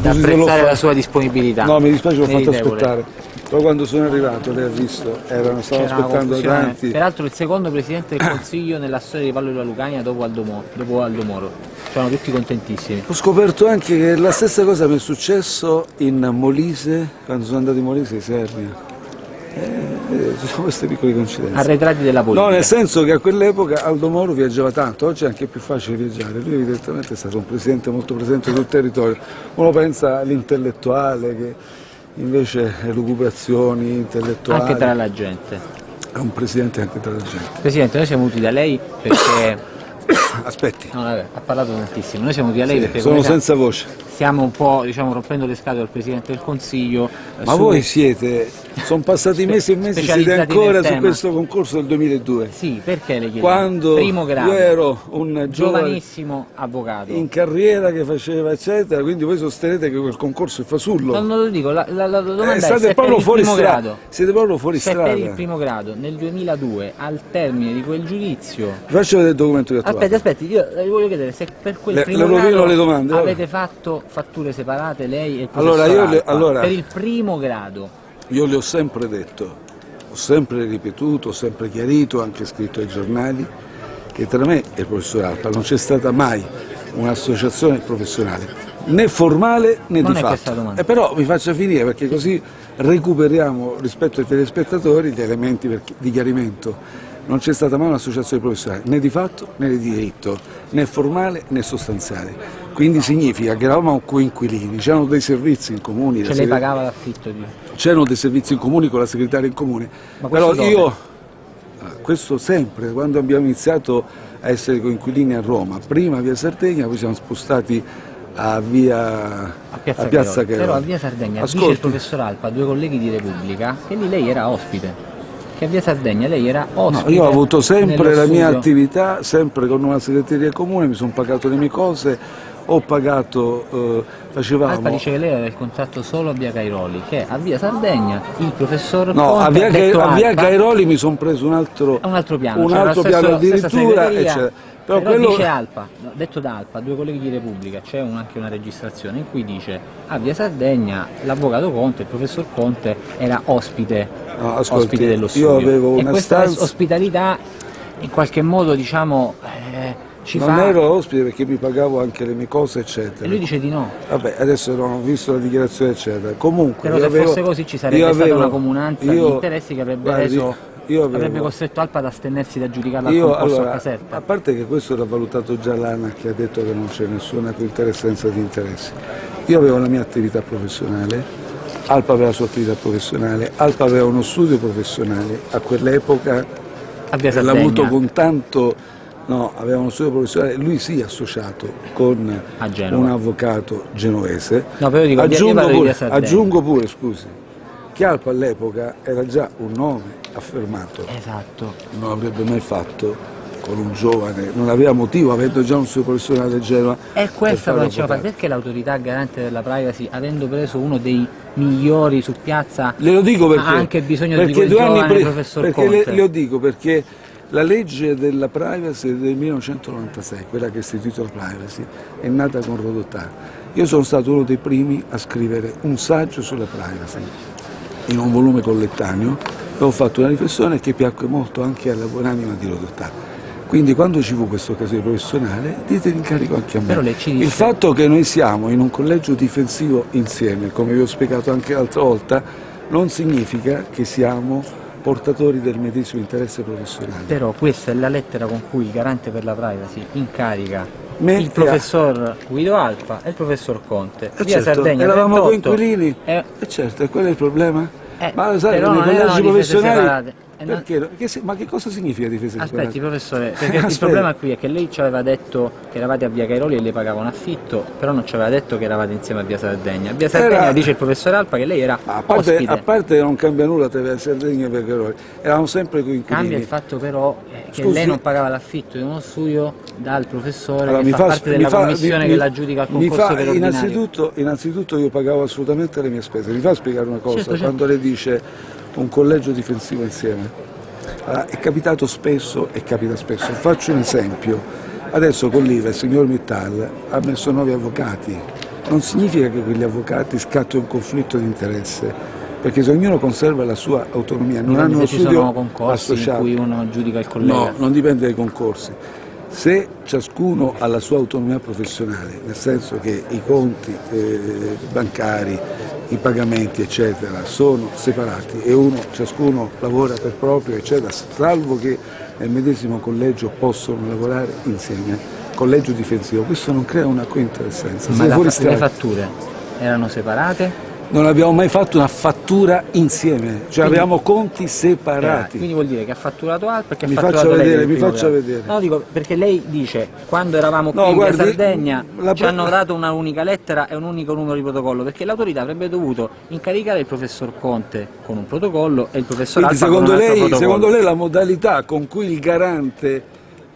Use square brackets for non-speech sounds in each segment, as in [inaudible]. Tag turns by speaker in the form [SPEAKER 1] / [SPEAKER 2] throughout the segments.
[SPEAKER 1] da apprezzare la sua disponibilità.
[SPEAKER 2] No, mi dispiace, l'ho fatto aspettare. Però quando sono arrivato, lei ha visto, erano, stavano aspettando tanti.
[SPEAKER 1] Peraltro il secondo presidente del Consiglio nella storia di Paolo della Lucania dopo Aldo, Mo- dopo Aldo Moro. C'erano tutti contentissimi.
[SPEAKER 2] Ho scoperto anche che la stessa cosa mi è successo in Molise, quando sono andato in Molise di Sernia. Eh, eh, ci sono queste piccole coincidenze.
[SPEAKER 1] Arretrati della politica.
[SPEAKER 2] No, nel senso che a quell'epoca Aldo Moro viaggiava tanto, oggi è anche più facile viaggiare, lui evidentemente è stato un presidente molto presente sul territorio, uno pensa all'intellettuale che invece è lucubrazioni intellettuali,
[SPEAKER 1] Anche tra la gente.
[SPEAKER 2] è un presidente anche tra la gente.
[SPEAKER 1] Presidente, noi siamo venuti da lei perché... [coughs]
[SPEAKER 2] Aspetti,
[SPEAKER 1] No, vabbè, ha parlato tantissimo. Noi siamo venuti da lei perché
[SPEAKER 2] sono senza voce.
[SPEAKER 1] Stiamo un po' diciamo, rompendo le scatole al Presidente del Consiglio. eh,
[SPEAKER 2] Ma
[SPEAKER 1] su-
[SPEAKER 2] voi siete, sono passati [laughs] mesi e mesi, siete ancora su questo concorso del 2002.
[SPEAKER 1] Sì, perché le chiedo?
[SPEAKER 2] Quando
[SPEAKER 1] Primo grado,
[SPEAKER 2] io ero un
[SPEAKER 1] giovanissimo avvocato.
[SPEAKER 2] in carriera che faceva eccetera, quindi voi sostenete che quel concorso è fasullo.
[SPEAKER 1] No, non lo dico, la, la- la domanda
[SPEAKER 2] Eh,
[SPEAKER 1] è se per
[SPEAKER 2] proprio
[SPEAKER 1] il
[SPEAKER 2] fuori
[SPEAKER 1] grado.
[SPEAKER 2] Siete proprio fuori
[SPEAKER 1] Se
[SPEAKER 2] strada.
[SPEAKER 1] per il primo grado nel 2002, al termine di quel giudizio,
[SPEAKER 2] Vi faccio vedere il documento che ho trovato.
[SPEAKER 1] Aspetti, aspetti, io le voglio chiedere se per quel
[SPEAKER 2] Le-
[SPEAKER 1] primo
[SPEAKER 2] le
[SPEAKER 1] grado
[SPEAKER 2] le domande,
[SPEAKER 1] avete fatto fatture separate lei e il
[SPEAKER 2] Allora, le- allora-
[SPEAKER 1] per il primo grado.
[SPEAKER 2] Io le ho sempre detto, ho sempre ripetuto, ho sempre chiarito, anche scritto ai giornali, che tra me e il professor Alpa non c'è stata mai un'associazione professionale, né formale né
[SPEAKER 1] Non
[SPEAKER 2] di
[SPEAKER 1] è
[SPEAKER 2] fatto.
[SPEAKER 1] domanda.
[SPEAKER 2] Eh, però mi faccia finire perché così recuperiamo rispetto ai telespettatori gli elementi di chiarimento. Non c'è stata mai un'associazione professionale, né di fatto né di diritto, né formale né sostanziale. Quindi significa che eravamo coinquilini, c'erano dei servizi in comune.
[SPEAKER 1] Cioè lei pagava l'affitto di...
[SPEAKER 2] C'erano dei servizi in comune con la segretaria in comune,
[SPEAKER 1] Ma
[SPEAKER 2] però
[SPEAKER 1] dove?
[SPEAKER 2] io, ah, questo sempre, quando abbiamo iniziato a essere coinquilini a Roma, prima a via Sardegna, poi siamo spostati a via
[SPEAKER 1] A Piazza,
[SPEAKER 2] a Piazza.
[SPEAKER 1] Però a Via Sardegna dice il
[SPEAKER 2] Ascolti,
[SPEAKER 1] professor Alpa, due colleghi di Repubblica, che lì lei era ospite. Che a Via Sardegna lei era
[SPEAKER 2] no,
[SPEAKER 1] ospite.
[SPEAKER 2] io ho avuto sempre la mia attività, sempre con una segreteria comune, mi sono pagato le mie cose, ho pagato, eh, facevamo...
[SPEAKER 1] Alpa dice che lei aveva il contratto solo a Via Cairoli, che a Via Sardegna il professor
[SPEAKER 2] No,
[SPEAKER 1] Conte
[SPEAKER 2] a via, Ca- a via Cairoli mi sono preso un altro,
[SPEAKER 1] un altro piano,
[SPEAKER 2] un
[SPEAKER 1] cioè
[SPEAKER 2] altro
[SPEAKER 1] la
[SPEAKER 2] piano addirittura, eccetera.
[SPEAKER 1] Però,
[SPEAKER 2] Però quello,
[SPEAKER 1] dice Alpa, detto da Alpa, due colleghi di Repubblica, c'è un- anche una registrazione in cui dice a Via Sardegna l'avvocato Conte, il professor Conte era ospite,
[SPEAKER 2] No, ascolti,
[SPEAKER 1] ospite dello
[SPEAKER 2] io
[SPEAKER 1] studio.
[SPEAKER 2] avevo
[SPEAKER 1] e
[SPEAKER 2] una
[SPEAKER 1] questa
[SPEAKER 2] stanza-
[SPEAKER 1] ospitalità in qualche modo diciamo eh, ci
[SPEAKER 2] non
[SPEAKER 1] fa...
[SPEAKER 2] ero ospite perché mi pagavo anche le mie cose, eccetera.
[SPEAKER 1] E lui dice di no.
[SPEAKER 2] Vabbè, adesso non ho visto la dichiarazione, eccetera. Comunque,
[SPEAKER 1] Però se
[SPEAKER 2] avevo-
[SPEAKER 1] fosse così ci sarebbe
[SPEAKER 2] io
[SPEAKER 1] stata
[SPEAKER 2] avevo-
[SPEAKER 1] una comunanza di
[SPEAKER 2] io-
[SPEAKER 1] interessi che avrebbe
[SPEAKER 2] guardi,
[SPEAKER 1] reso
[SPEAKER 2] io avevo-
[SPEAKER 1] avrebbe costretto Alpa ad astenersi da giudicare al
[SPEAKER 2] Io,
[SPEAKER 1] concorso
[SPEAKER 2] allora,
[SPEAKER 1] a Caserta.
[SPEAKER 2] a parte che questo era valutato già l'ANA che ha detto che non c'è nessuna cointeressenza di interessi. Io avevo la mia attività professionale, Alpa aveva la sua attività professionale, Alpa aveva uno studio professionale, a quell'epoca l'ha avuto con tanto, no, aveva uno studio professionale, lui sì associato con un avvocato genovese.
[SPEAKER 1] No, però dico,
[SPEAKER 2] aggiungo,
[SPEAKER 1] di
[SPEAKER 2] pure, aggiungo pure, scusi, che Alpa all'epoca era già un nome affermato,
[SPEAKER 1] Esatto.
[SPEAKER 2] non avrebbe mai fatto con un giovane, non aveva motivo, avendo già un suo professionale a Genova.
[SPEAKER 1] È questa
[SPEAKER 2] fare
[SPEAKER 1] la diceva perché l'autorità garante della privacy, avendo preso uno dei migliori su piazza,
[SPEAKER 2] Glielo dico perché,
[SPEAKER 1] ha anche bisogno di
[SPEAKER 2] perché
[SPEAKER 1] quel
[SPEAKER 2] due anni
[SPEAKER 1] giovane
[SPEAKER 2] pre-
[SPEAKER 1] professor
[SPEAKER 2] perché le,
[SPEAKER 1] Conte?
[SPEAKER 2] lo dico perché la legge della privacy del 1996, quella che ha istituito la privacy, è nata con Rodotà. Io sono stato uno dei primi a scrivere un saggio sulla privacy in un volume collettaneo e ho fatto una riflessione che piacque molto anche alla buonanima di Rodotà. Quindi quando ci fu questa occasione professionale, dite l'incarico anche a me.
[SPEAKER 1] Dice-
[SPEAKER 2] Il fatto che noi siamo in un collegio difensivo insieme, come vi ho spiegato anche l'altra volta, non significa che siamo portatori del medesimo interesse professionale.
[SPEAKER 1] Però questa è la lettera con cui il garante per la privacy incarica
[SPEAKER 2] Me-
[SPEAKER 1] il professor Guido Alfa e il professor Conte.
[SPEAKER 2] Eh
[SPEAKER 1] Via
[SPEAKER 2] certo,
[SPEAKER 1] Sardegna
[SPEAKER 2] eravamo
[SPEAKER 1] 38,
[SPEAKER 2] coinquilini.
[SPEAKER 1] eh,
[SPEAKER 2] E certo, e quello è il problema?
[SPEAKER 1] Eh,
[SPEAKER 2] ma sai, nei collegi professionali...
[SPEAKER 1] Eh,
[SPEAKER 2] Perché? Che ma che cosa significa difesa
[SPEAKER 1] Aspetti
[SPEAKER 2] separata?
[SPEAKER 1] professore, [laughs] perché il
[SPEAKER 2] Aspetta.
[SPEAKER 1] problema qui è che lei ci aveva detto che eravate a Via Cairoli e le pagava un affitto, però non ci aveva detto che eravate insieme a Via Sardegna. Via Sardegna
[SPEAKER 2] Era-
[SPEAKER 1] dice il professor Alpa che lei era
[SPEAKER 2] A parte,
[SPEAKER 1] ospite.
[SPEAKER 2] a parte che non cambia nulla tra Via Sardegna e Via Cairoli, eravamo sempre coinquilini.
[SPEAKER 1] Cambia il fatto però eh, che
[SPEAKER 2] Scusi.
[SPEAKER 1] lei non pagava l'affitto di uno studio dal professore
[SPEAKER 2] Allora,
[SPEAKER 1] che fa,
[SPEAKER 2] fa-
[SPEAKER 1] parte della
[SPEAKER 2] fa-
[SPEAKER 1] commissione
[SPEAKER 2] mi-
[SPEAKER 1] che la giudica al concorso
[SPEAKER 2] fa-
[SPEAKER 1] per ordinario.
[SPEAKER 2] innanzitutto, innanzitutto io pagavo assolutamente le mie spese. Mi fa spiegare una cosa?
[SPEAKER 1] Certo, certo.
[SPEAKER 2] Quando lei dice un collegio difensivo insieme, allora, è capitato spesso e capita spesso. Faccio un esempio. Adesso con l'IVA il signor Mittal ha messo nuovi avvocati. non significa che quegli avvocati scatti un conflitto di interesse, perché se ognuno conserva la sua autonomia, non hanno uno studio
[SPEAKER 1] concorsi
[SPEAKER 2] associato.
[SPEAKER 1] in cui uno giudica il collega.
[SPEAKER 2] No, non dipende dai concorsi. Se ciascuno ha la sua autonomia professionale, nel senso che i conti eh, bancari, i pagamenti, eccetera, sono separati e uno, ciascuno lavora per proprio, eccetera, salvo che nel medesimo collegio possono lavorare insieme, collegio difensivo, questo non crea una cointeressenza.
[SPEAKER 1] Ma le fatture erano separate?
[SPEAKER 2] Non abbiamo mai fatto una fattura insieme, cioè abbiamo conti
[SPEAKER 1] Eh,
[SPEAKER 2] separati.
[SPEAKER 1] quindi vuol dire che ha fatturato e che
[SPEAKER 2] Mi
[SPEAKER 1] ha fatturato
[SPEAKER 2] faccia
[SPEAKER 1] lei
[SPEAKER 2] vedere, mi faccia vedere.
[SPEAKER 1] No, dico perché lei dice quando eravamo qui
[SPEAKER 2] No,
[SPEAKER 1] in
[SPEAKER 2] guardi,
[SPEAKER 1] Sardegna
[SPEAKER 2] la
[SPEAKER 1] ci hanno dato una unica lettera e un unico numero di protocollo perché l'autorità avrebbe dovuto incaricare il professor Conte con un protocollo e il professor
[SPEAKER 2] Quindi
[SPEAKER 1] con
[SPEAKER 2] secondo
[SPEAKER 1] altro
[SPEAKER 2] lei, secondo lei la modalità con cui il garante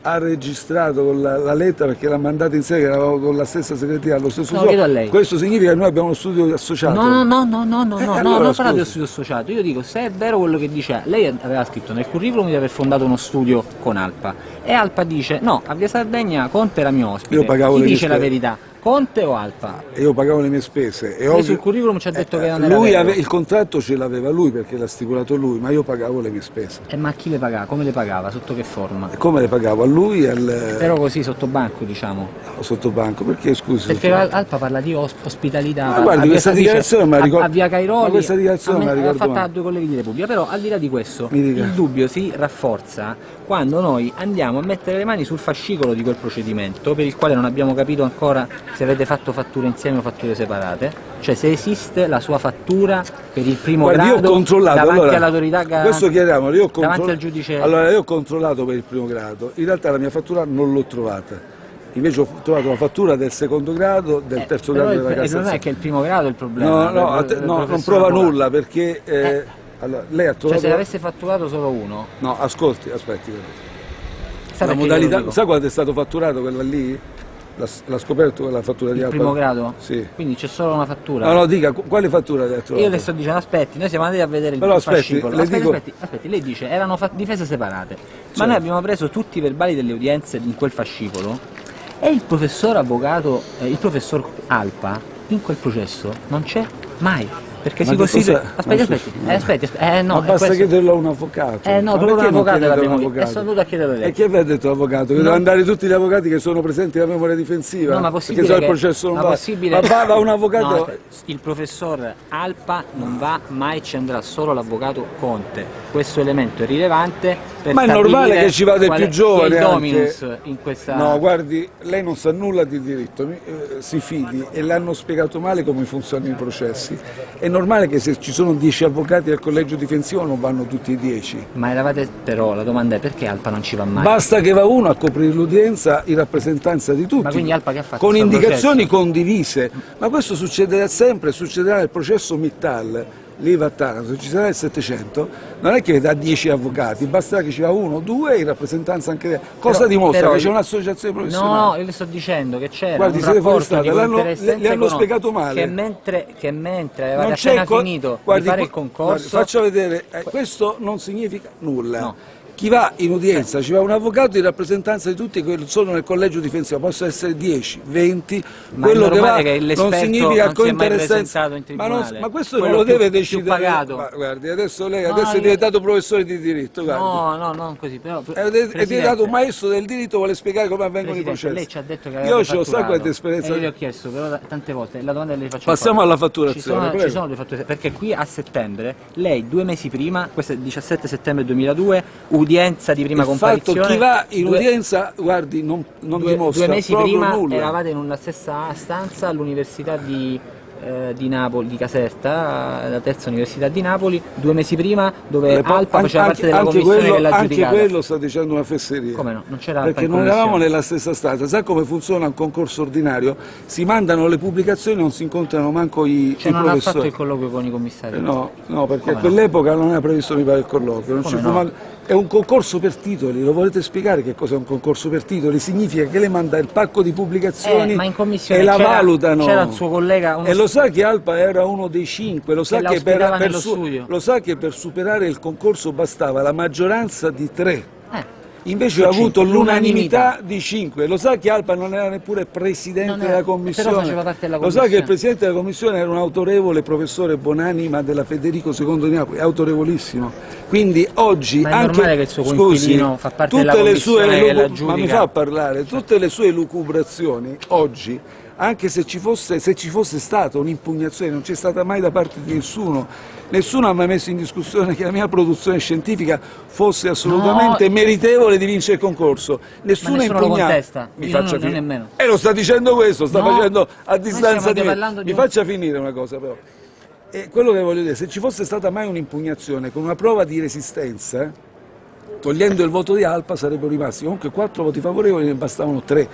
[SPEAKER 2] ha registrato la, la lettera perché l'ha mandata che eravamo con la stessa segreteria allo stesso
[SPEAKER 1] No,
[SPEAKER 2] suo,
[SPEAKER 1] chiedo a lei.
[SPEAKER 2] questo significa che noi abbiamo uno studio associato.
[SPEAKER 1] No, no, no, no, no, no,
[SPEAKER 2] Eh,
[SPEAKER 1] no,
[SPEAKER 2] allora,
[SPEAKER 1] no, non parlate dello studio associato, io dico se è vero quello che dice, lei aveva scritto nel curriculum di aver fondato uno studio con Alpa. E Alpa dice no, a Via Sardegna Conte era mio ospite,
[SPEAKER 2] Io pagavo
[SPEAKER 1] chi dice la verità? Conte o Alpa?
[SPEAKER 2] e io pagavo le mie spese e
[SPEAKER 1] Lei
[SPEAKER 2] ovvio-
[SPEAKER 1] sul curriculum ci ha detto che
[SPEAKER 2] eh,
[SPEAKER 1] non era
[SPEAKER 2] lui ave- il contratto ce l'aveva lui perché l'ha stipulato lui ma io pagavo le mie spese
[SPEAKER 1] E ma chi le pagava? Come le pagava? Sotto che forma?
[SPEAKER 2] e come le pagavo? a lui e al
[SPEAKER 1] Però così sotto banco diciamo.
[SPEAKER 2] sottobanco perché scusi
[SPEAKER 1] Perché
[SPEAKER 2] sottobanco?
[SPEAKER 1] Al- Alpa parla di os- ospitalità.
[SPEAKER 2] Ma guardi, questa dichiarazione me
[SPEAKER 1] a-
[SPEAKER 2] ricordo-
[SPEAKER 1] A, via Cairoli.
[SPEAKER 2] ma questa dichiarazione me
[SPEAKER 1] me- l'ha fatta a due colleghi di Repubblica. Però al di là di questo,
[SPEAKER 2] Mi
[SPEAKER 1] il dubbio si rafforza quando noi andiamo a mettere le mani sul fascicolo di quel procedimento per il quale non abbiamo capito ancora se avete fatto fatture insieme o fatture separate. Cioè se esiste la sua fattura per il primo
[SPEAKER 2] Guardi, io
[SPEAKER 1] grado
[SPEAKER 2] ho controllato
[SPEAKER 1] davanti
[SPEAKER 2] allora,
[SPEAKER 1] all'autorità garante,
[SPEAKER 2] questo chiariamolo, io ho
[SPEAKER 1] davanti al giudice
[SPEAKER 2] allora io ho controllato per il primo grado in realtà la mia fattura non l'ho trovata invece ho trovato la fattura del secondo grado del
[SPEAKER 1] Eh,
[SPEAKER 2] terzo grado della
[SPEAKER 1] il problema
[SPEAKER 2] Cassazione
[SPEAKER 1] è che è il primo grado è il problema.
[SPEAKER 2] no, no, te- no, non prova nulla perché eh,
[SPEAKER 1] Eh.
[SPEAKER 2] Allora, lei ha
[SPEAKER 1] Cioè
[SPEAKER 2] trovato
[SPEAKER 1] se avesse fatturato solo uno,
[SPEAKER 2] no ascolti aspetti
[SPEAKER 1] sa
[SPEAKER 2] la modalità sa quando è stato fatturato quella lì l'ha, scoperto quella fattura di
[SPEAKER 1] il
[SPEAKER 2] Alpa?
[SPEAKER 1] primo grado?
[SPEAKER 2] sì
[SPEAKER 1] Quindi c'è solo una fattura.
[SPEAKER 2] no no dica qu- quale fattura le ha trovato
[SPEAKER 1] Io le sto dicendo, aspetti, noi siamo andati a vedere il
[SPEAKER 2] Però aspetti,
[SPEAKER 1] fascicolo. Aspetti,
[SPEAKER 2] dico-
[SPEAKER 1] aspetti, aspetti, lei dice erano difese separate, ma
[SPEAKER 2] Certo.
[SPEAKER 1] noi abbiamo preso tutti i verbali delle udienze in quel fascicolo e il professor avvocato, eh, il professor Alpa in quel processo non c'è mai. Perché
[SPEAKER 2] Ma
[SPEAKER 1] si costituisce.
[SPEAKER 2] cosa-
[SPEAKER 1] Aspetti, aspetti, eh, aspetti, aspetti, eh, no,
[SPEAKER 2] ma
[SPEAKER 1] è
[SPEAKER 2] basta
[SPEAKER 1] questo.
[SPEAKER 2] chiederlo a un avvocato.
[SPEAKER 1] Eh, no, proprio un
[SPEAKER 2] perché
[SPEAKER 1] avvocato l'abbiamo
[SPEAKER 2] avvocato?
[SPEAKER 1] e sono venuto a chiederlo a lei.
[SPEAKER 2] E chi aveva detto l'avvocato? Che
[SPEAKER 1] No.
[SPEAKER 2] devono andare tutti gli avvocati che sono presenti alla memoria difensiva?
[SPEAKER 1] No, ma
[SPEAKER 2] perché
[SPEAKER 1] possibile
[SPEAKER 2] il
[SPEAKER 1] che-
[SPEAKER 2] processo non
[SPEAKER 1] ma
[SPEAKER 2] va.
[SPEAKER 1] possibile-
[SPEAKER 2] Ma va, va un avvocato.
[SPEAKER 1] No, il professor Alpa non va mai, ci andrà solo l'avvocato Conte. Questo elemento è rilevante per
[SPEAKER 2] Ma è normale che ci vada il più
[SPEAKER 1] è-
[SPEAKER 2] giovane
[SPEAKER 1] è il
[SPEAKER 2] anche.
[SPEAKER 1] dominus in questa
[SPEAKER 2] No, guardi, lei non sa nulla di diritto, eh, si fidi e le hanno spiegato male come funzionano i processi. È normale che se ci sono 10 avvocati al collegio difensivo non vanno tutti i 10.
[SPEAKER 1] Ma eravate però la domanda è perché Alpa non ci va mai?
[SPEAKER 2] Basta che va uno a coprire l'udienza in rappresentanza di tutti.
[SPEAKER 1] Ma quindi Alpa che ha fatto?
[SPEAKER 2] Con indicazioni condivise. Ma questo succederà sempre, succederà nel processo Mittal, lì va a Taranto, ci sarà il 700, non è che dà 10 avvocati, basterà che ci va uno, due in rappresentanza anche. Cosa
[SPEAKER 1] Però-
[SPEAKER 2] dimostra?
[SPEAKER 1] però-
[SPEAKER 2] che c'è un'associazione professionale?
[SPEAKER 1] no, io le sto dicendo che c'era
[SPEAKER 2] Guardi,
[SPEAKER 1] un rapporto
[SPEAKER 2] l'hanno-
[SPEAKER 1] cointeressenza
[SPEAKER 2] le- le hanno spiegato male.
[SPEAKER 1] Che mentre, che mentre avevate appena finito
[SPEAKER 2] guardi,
[SPEAKER 1] di fare il concorso...
[SPEAKER 2] guardi, faccia vedere, eh, questo non significa nulla.
[SPEAKER 1] No.
[SPEAKER 2] Chi va in udienza, ci va un avvocato in rappresentanza di tutti che sono nel collegio difensivo, possono essere 10, 20,
[SPEAKER 1] Ma è
[SPEAKER 2] quello che va
[SPEAKER 1] che
[SPEAKER 2] non significa
[SPEAKER 1] non è
[SPEAKER 2] cointeressenza.
[SPEAKER 1] in
[SPEAKER 2] ma, non- ma questo
[SPEAKER 1] Quello
[SPEAKER 2] lo
[SPEAKER 1] più-
[SPEAKER 2] deve decidere. Ma guardi, adesso lei
[SPEAKER 1] No,
[SPEAKER 2] adesso è
[SPEAKER 1] io-
[SPEAKER 2] diventato professore di diritto, guardi.
[SPEAKER 1] No, no, non così, però...
[SPEAKER 2] È, è diventato un maestro del diritto, vuole spiegare come avvengono i processi.
[SPEAKER 1] lei ci ha detto che
[SPEAKER 2] Io ho sa
[SPEAKER 1] fatturato.
[SPEAKER 2] quanta esperienza.
[SPEAKER 1] E io le ho chiesto però tante volte, la domanda che le faccio
[SPEAKER 2] Passiamo alla
[SPEAKER 1] ci
[SPEAKER 2] fatturazione,
[SPEAKER 1] sono,
[SPEAKER 2] prego.
[SPEAKER 1] ci sono le fatture, perché qui a settembre, lei due mesi prima, questo è il 17 settembre 2002, udienza di prima
[SPEAKER 2] Il fatto
[SPEAKER 1] comparizione...
[SPEAKER 2] chi va in
[SPEAKER 1] due-
[SPEAKER 2] udienza, guardi, non, non
[SPEAKER 1] due,
[SPEAKER 2] dimostra
[SPEAKER 1] due mesi prima
[SPEAKER 2] nulla.
[SPEAKER 1] eravate in una stessa stanza all'università di, eh, di Napoli, di Caserta, la terza università di Napoli, due mesi prima dove
[SPEAKER 2] po-
[SPEAKER 1] Alpa faceva parte della
[SPEAKER 2] anche
[SPEAKER 1] commissione
[SPEAKER 2] quello,
[SPEAKER 1] che l'ha
[SPEAKER 2] anche
[SPEAKER 1] giudicata.
[SPEAKER 2] quello sta dicendo una fesseria.
[SPEAKER 1] Come no? Non c'era Alpa
[SPEAKER 2] Perché non eravamo nella stessa stanza. Sa come funziona un concorso ordinario? Si mandano le pubblicazioni, non si incontrano manco i,
[SPEAKER 1] Cioè
[SPEAKER 2] i
[SPEAKER 1] non ha fatto
[SPEAKER 2] professori.
[SPEAKER 1] il colloquio con i commissari?
[SPEAKER 2] Eh, No, no, perché
[SPEAKER 1] Come
[SPEAKER 2] a
[SPEAKER 1] no?
[SPEAKER 2] quell'epoca non era previsto mi pare il colloquio. non
[SPEAKER 1] no?
[SPEAKER 2] man- È un concorso per titoli, lo volete spiegare che cos'è un concorso per titoli? Significa che lei manda il pacco di pubblicazioni
[SPEAKER 1] Eh, ma in commissione
[SPEAKER 2] e la valutano.
[SPEAKER 1] c'era il suo collega, uno
[SPEAKER 2] E lo sa che Alpa era uno dei cinque, lo sa
[SPEAKER 1] Che
[SPEAKER 2] che, per, per su- lo sa che per superare il concorso bastava la maggioranza di tre.
[SPEAKER 1] Eh,
[SPEAKER 2] Invece ho avuto l'unanimità di 5. Lo sa che Alpa non era neppure presidente
[SPEAKER 1] era-
[SPEAKER 2] della commissione.
[SPEAKER 1] della
[SPEAKER 2] Lo sa che il
[SPEAKER 1] commissione.
[SPEAKER 2] presidente della commissione era un autorevole professore Bonanima della Federico II di Napoli, autorevolissimo. Quindi oggi
[SPEAKER 1] Ma è
[SPEAKER 2] anche
[SPEAKER 1] normale che il suo
[SPEAKER 2] scusi,
[SPEAKER 1] fa parte
[SPEAKER 2] tutte
[SPEAKER 1] della
[SPEAKER 2] le sue
[SPEAKER 1] commissione
[SPEAKER 2] ma mi fa parlare, tutte le sue lucubrazioni oggi anche se ci, fosse, se ci fosse stata un'impugnazione, non c'è stata mai da parte di nessuno, nessuno ha mai messo in discussione che la mia produzione scientifica fosse assolutamente
[SPEAKER 1] No.
[SPEAKER 2] meritevole di vincere il concorso. Nessuno
[SPEAKER 1] nessuno lo
[SPEAKER 2] impugnato.
[SPEAKER 1] contesta.
[SPEAKER 2] Mi faccia
[SPEAKER 1] non- non.
[SPEAKER 2] E lo sta dicendo questo, sta
[SPEAKER 1] No.
[SPEAKER 2] facendo a distanza di me.
[SPEAKER 1] di
[SPEAKER 2] Mi
[SPEAKER 1] un-
[SPEAKER 2] faccia finire una cosa però. E quello che voglio dire, se ci fosse stata mai un'impugnazione con una prova di resistenza, togliendo il voto di Alpa sarebbero rimasti comunque quattro voti favorevoli, ne bastavano tre.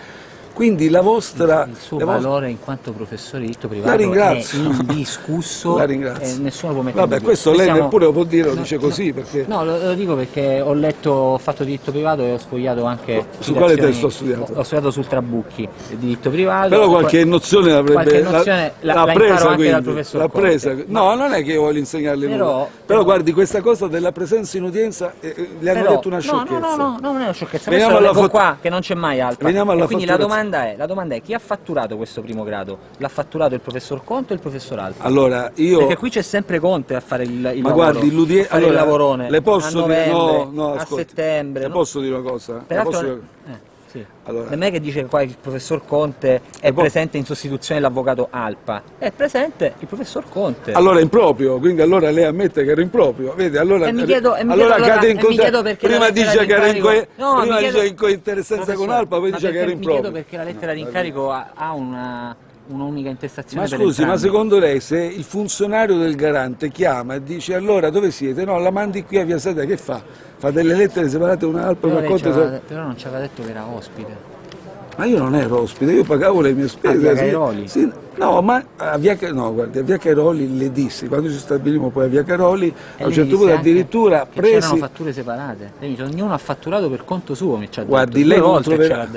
[SPEAKER 2] Quindi la vostra...
[SPEAKER 1] Il suo
[SPEAKER 2] la vostra-
[SPEAKER 1] valore in quanto professore di diritto
[SPEAKER 2] la
[SPEAKER 1] privato è
[SPEAKER 2] ringrazio.
[SPEAKER 1] indiscusso [laughs]
[SPEAKER 2] La ringrazio.
[SPEAKER 1] e nessuno può mettere
[SPEAKER 2] Vabbè,
[SPEAKER 1] in
[SPEAKER 2] questo lei
[SPEAKER 1] siamo-
[SPEAKER 2] neppure lo può dire, lo
[SPEAKER 1] No,
[SPEAKER 2] dice
[SPEAKER 1] no.
[SPEAKER 2] così perché...
[SPEAKER 1] No, lo, lo dico perché ho letto, ho fatto diritto privato e ho sfogliato anche...
[SPEAKER 2] Su quale testo ha studiato?
[SPEAKER 1] Ho, ho studiato sul Trabucchi, diritto privato.
[SPEAKER 2] Però qualche nozione l'avrebbe
[SPEAKER 1] qualche nozione la-
[SPEAKER 2] l'ha
[SPEAKER 1] la
[SPEAKER 2] presa quindi,
[SPEAKER 1] dal professor
[SPEAKER 2] l'ha presa. No, non è che io voglio insegnarle
[SPEAKER 1] Però-
[SPEAKER 2] nulla. Però,
[SPEAKER 1] però-
[SPEAKER 2] guardi, questa cosa della presenza in udienza eh, eh, gli hanno
[SPEAKER 1] Però-
[SPEAKER 2] detto una
[SPEAKER 1] no,
[SPEAKER 2] sciocchezza.
[SPEAKER 1] No, no, no, no, non è una sciocchezza.
[SPEAKER 2] Veniamo
[SPEAKER 1] Questo lo
[SPEAKER 2] alla fat-
[SPEAKER 1] qua, che non c'è mai altra.
[SPEAKER 2] Veniamo alla
[SPEAKER 1] E quindi la. Domanda, è, la domanda è chi ha fatturato questo primo grado? L'ha fatturato il professor Conte o il professor Alfa?
[SPEAKER 2] Allora, io
[SPEAKER 1] Perché qui c'è sempre Conte a fare il, il
[SPEAKER 2] ma
[SPEAKER 1] lavoro,
[SPEAKER 2] guardi, l'udie-
[SPEAKER 1] a fare
[SPEAKER 2] allora,
[SPEAKER 1] il lavorone.
[SPEAKER 2] le posso
[SPEAKER 1] a
[SPEAKER 2] dire
[SPEAKER 1] novembre,
[SPEAKER 2] no, no,
[SPEAKER 1] a
[SPEAKER 2] ascolti,
[SPEAKER 1] settembre.
[SPEAKER 2] Le
[SPEAKER 1] no?
[SPEAKER 2] posso dire una cosa?
[SPEAKER 1] Peraltro,
[SPEAKER 2] dire-
[SPEAKER 1] eh, sì.
[SPEAKER 2] Allora.
[SPEAKER 1] non è che dice qua il professor Conte è
[SPEAKER 2] Le po-
[SPEAKER 1] presente in sostituzione dell'avvocato Alpa, è presente il professor Conte.
[SPEAKER 2] Allora è improprio, quindi allora lei ammette che era improprio, vedi? Allora,
[SPEAKER 1] E mi chiedo- e mi
[SPEAKER 2] allora
[SPEAKER 1] chiedo allora-
[SPEAKER 2] cade in
[SPEAKER 1] mi
[SPEAKER 2] contra-
[SPEAKER 1] perché
[SPEAKER 2] prima dice che era in, co-
[SPEAKER 1] No, chiedo-
[SPEAKER 2] in cointeressenza con Alpa, poi dice che era improprio.
[SPEAKER 1] Mi chiedo perché la lettera di incarico ha una, un'unica intestazione
[SPEAKER 2] Ma scusi, ma secondo lei se il funzionario del garante chiama e dice allora dove siete? No, la mandi qui a Via Sede, che fa? Fa delle lettere separate una Alpa
[SPEAKER 1] Però, lei
[SPEAKER 2] suo?
[SPEAKER 1] però non ci aveva detto che era ospite.
[SPEAKER 2] Ma io non ero ospite, io pagavo le mie spese.
[SPEAKER 1] A Via
[SPEAKER 2] sì.
[SPEAKER 1] Cairoli?
[SPEAKER 2] Sì, no, ma a Via, no, guardi, a Via Cairoli le dissi, quando ci stabilimmo poi a Via Cairoli,
[SPEAKER 1] E
[SPEAKER 2] a un
[SPEAKER 1] lei
[SPEAKER 2] certo punto addirittura
[SPEAKER 1] che c'erano
[SPEAKER 2] presi...
[SPEAKER 1] fatture separate. Lei dice, ognuno ha fatturato per conto suo, mi ci ha
[SPEAKER 2] Guardi,
[SPEAKER 1] detto.
[SPEAKER 2] lei
[SPEAKER 1] Due
[SPEAKER 2] non troverà...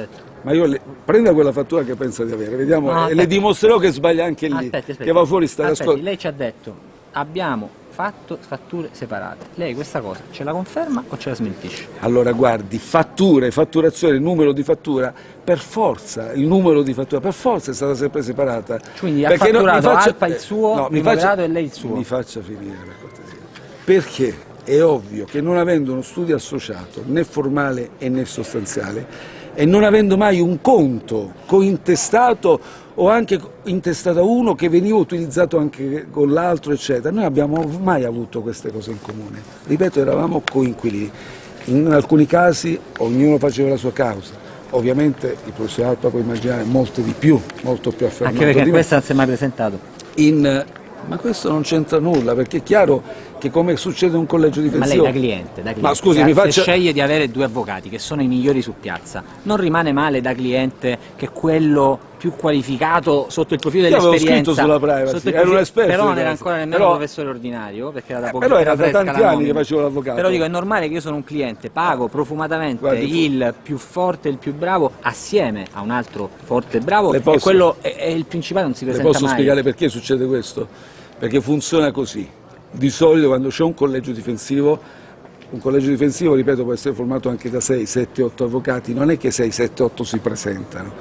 [SPEAKER 2] Ma io le... prenda quella fattura che pensa di avere, vediamo,
[SPEAKER 1] No,
[SPEAKER 2] e le dimostrerò che sbaglia anche lì,
[SPEAKER 1] Aspetti, aspetti.
[SPEAKER 2] che va fuori sta
[SPEAKER 1] Aspetti, lei ci ha detto, abbiamo fatto fatture separate. Lei questa cosa ce la conferma o ce la smentisce?
[SPEAKER 2] Allora guardi, fatture, fatturazione, numero di fattura, per forza, il numero di fattura, per forza è stata sempre separata.
[SPEAKER 1] Quindi ha
[SPEAKER 2] Perché no-
[SPEAKER 1] fatturato Alpa il suo,
[SPEAKER 2] no, mi faccia-
[SPEAKER 1] e lei il suo.
[SPEAKER 2] Mi faccia finire per cortesia. Perché è ovvio che non avendo uno studio associato, né formale e né sostanziale, e non avendo mai un conto cointestato o anche intestato a uno che veniva utilizzato anche con l'altro, eccetera, noi abbiamo mai avuto queste cose in comune. Ripeto, eravamo coinquilini. In alcuni casi ognuno faceva la sua causa. Ovviamente il professor Alpa può immaginare molte di più, molto più affermato
[SPEAKER 1] Anche perché
[SPEAKER 2] di me.
[SPEAKER 1] questa non si è mai presentato.
[SPEAKER 2] In- ma questo non c'entra nulla, perché è chiaro che come succede in un collegio
[SPEAKER 1] Ma lei
[SPEAKER 2] difensivo...
[SPEAKER 1] da cliente, da cliente
[SPEAKER 2] Ma scusi,
[SPEAKER 1] se
[SPEAKER 2] mi faccia...
[SPEAKER 1] sceglie di avere due avvocati che sono i migliori su piazza, non rimane male da cliente che quello più qualificato sotto il profilo
[SPEAKER 2] Io avevo
[SPEAKER 1] dell'esperienza
[SPEAKER 2] scritto sulla privacy, ero un esperto
[SPEAKER 1] però
[SPEAKER 2] di
[SPEAKER 1] non era ancora nemmeno
[SPEAKER 2] Però-
[SPEAKER 1] professore ordinario perché era da
[SPEAKER 2] Eh,
[SPEAKER 1] poco
[SPEAKER 2] però era da tanti anni che facevo l'avvocato.
[SPEAKER 1] però dico è normale che io sono un cliente pago profumatamente
[SPEAKER 2] Guardi,
[SPEAKER 1] il più forte e il più bravo assieme a un altro forte e bravo
[SPEAKER 2] Le
[SPEAKER 1] e
[SPEAKER 2] posso-
[SPEAKER 1] quello e, e il principale non si
[SPEAKER 2] Le
[SPEAKER 1] presenta
[SPEAKER 2] posso
[SPEAKER 1] mai
[SPEAKER 2] spiegare perché succede questo? Perché funziona così. Di solito quando c'è un collegio difensivo, un collegio difensivo, ripeto, può essere formato anche da 6, 7, 8 avvocati, non è che 6, 7, 8 si presentano.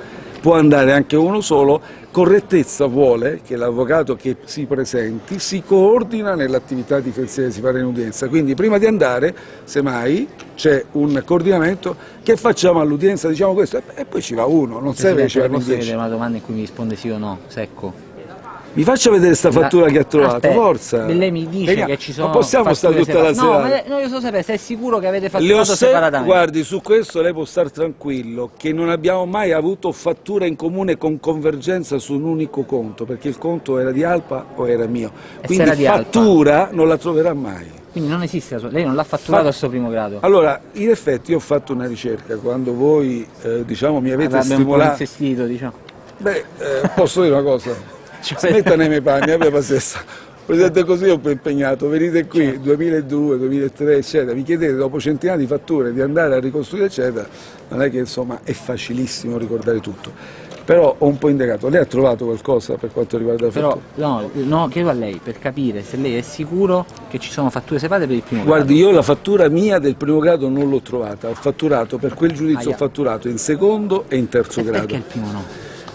[SPEAKER 2] Può andare anche uno solo, correttezza vuole che l'avvocato che si presenti si coordina nell'attività difensiva che si farà in udienza, quindi prima di andare, semmai, c'è un coordinamento, che facciamo all'udienza, diciamo questo, e- poi ci va uno, non serve che ci vanno in
[SPEAKER 1] posso
[SPEAKER 2] 10.
[SPEAKER 1] vedere una domanda in cui mi risponde sì o no, secco
[SPEAKER 2] Mi faccia vedere sta fattura che ha trovato,
[SPEAKER 1] Aspetta,
[SPEAKER 2] forza.
[SPEAKER 1] Lei mi dice
[SPEAKER 2] Vediamo.
[SPEAKER 1] che ci sono.
[SPEAKER 2] Non possiamo stare tutta la
[SPEAKER 1] separate.
[SPEAKER 2] sera.
[SPEAKER 1] No, ma no, io so sapere se è sicuro che avete fatturato
[SPEAKER 2] se-
[SPEAKER 1] separatamente.
[SPEAKER 2] guardi, su questo lei può stare tranquillo, che non abbiamo mai avuto fattura in comune con convergenza su un unico conto, perché il conto era di Alpa o era mio. Quindi
[SPEAKER 1] era
[SPEAKER 2] fattura non la troverà mai.
[SPEAKER 1] Quindi non esiste la. Lei non l'ha fatturato
[SPEAKER 2] Fa-
[SPEAKER 1] al suo primo grado.
[SPEAKER 2] Allora, in effetti io ho fatto una ricerca, quando voi eh, diciamo, mi avete
[SPEAKER 1] Avrebbe un po'
[SPEAKER 2] stimolato...
[SPEAKER 1] insistito, diciamo.
[SPEAKER 2] Beh, eh, posso dire una cosa? [laughs]
[SPEAKER 1] Cioè-
[SPEAKER 2] Smetta nei miei panni, abbia pazienza. Presidente così ho impegnato, venite qui
[SPEAKER 1] Certo.
[SPEAKER 2] 2002, 2003 eccetera, mi chiedete dopo centinaia di fatture di andare a ricostruire eccetera, non è che insomma è facilissimo ricordare tutto. Però ho un po' indagato. Lei ha trovato qualcosa per quanto riguarda la
[SPEAKER 1] Però
[SPEAKER 2] fattura?
[SPEAKER 1] no, no, chiedo a lei per capire se lei è sicuro che ci sono fatture separate per il primo
[SPEAKER 2] Guardi,
[SPEAKER 1] grado.
[SPEAKER 2] io la fattura mia del primo grado non l'ho trovata, ho fatturato per quel giudizio
[SPEAKER 1] Aia.
[SPEAKER 2] ho fatturato in secondo e in terzo
[SPEAKER 1] E perché
[SPEAKER 2] grado.
[SPEAKER 1] il primo no?